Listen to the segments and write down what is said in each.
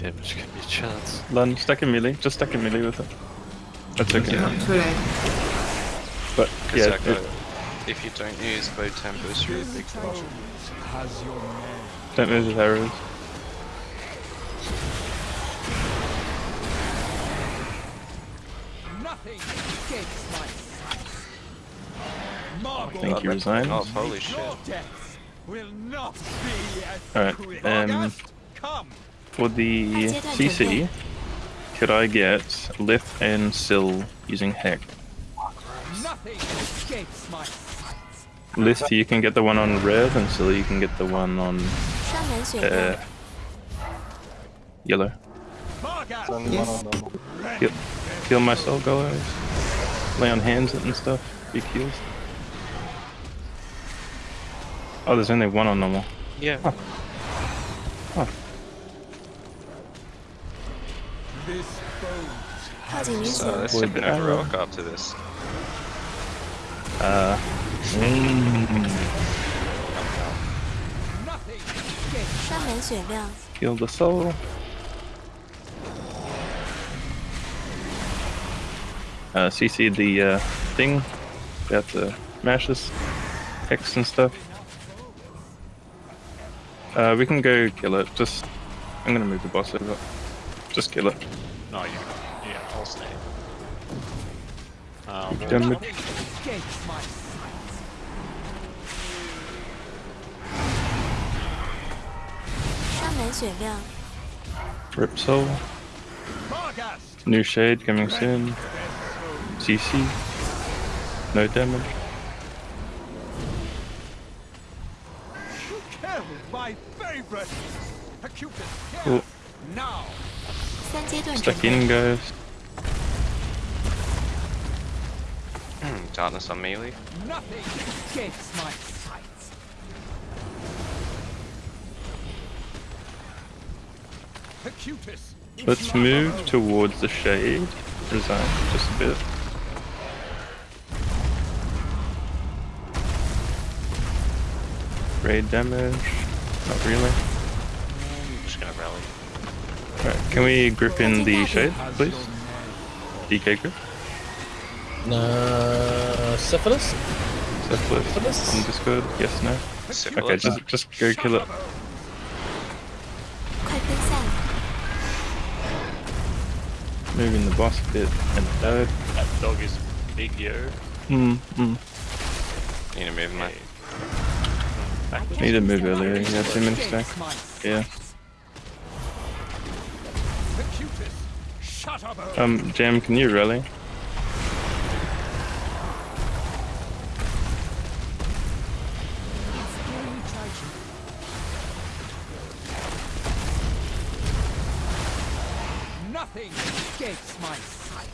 damage can be a chance. Lun, stack a melee. Just stack a melee with it. That's okay. Too late. But yeah, Exactly. it, If you don't use bow tempers, you're a big problem. don't move with arrows. Nothing escapes my sight. Thank you, Oh, resign. Oh, holy shit. Your death will not be as Alright, quick. um, come. For the CC, could I get Lith and Sill using Heck? Lith, you can get the one on red, and Sill, you can get the one on uh, yellow. Yes. Heal, heal myself, guys. Lay on hands and stuff. Big heals. Oh, there's only one on normal. Yeah. So this should have a uh, heroic op to this. Uh. Mm. Kill the soul. Uh, CC the uh, thing. Got the mashes, X and stuff. Uh, we can go kill it. Just, I'm gonna move the boss over. Just kill it. No, you. Yeah, I'll stay. Uh, well, Damage. Rip soul. New shade coming soon. CC. No damage. You killed my favorite. Now. Stuck in, guys. Hmm, darkness on melee. Nothing escapes my sights. Acutus. Let's move towards the shade. Resign just a bit. Raid damage. Not really. Alright, can we grip in the shade, please? DK grip? Uh, syphilis? Syphilis? Syphilis? just Discord? Yes, no? Syphilis. Okay, just, just go kill it. Moving the boss a bit and died. That dog is big, yo. Hmm hmm. Need to move, mate. Need to move earlier, you got two minutes back. Yeah. Acutus, shut up. Um, Jam, can you rally? Nothing escapes my sight.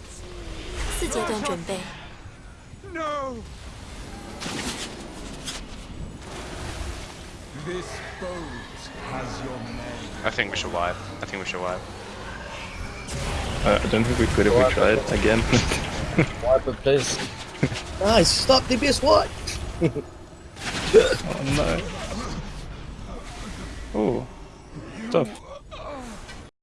四阶段准备， No. This boat has your name. I think we should wipe. I think we should wipe. Uh, I don't think we could if we tried again. Wipe it, please. nice, stop DPS what? oh no. Oh, tough.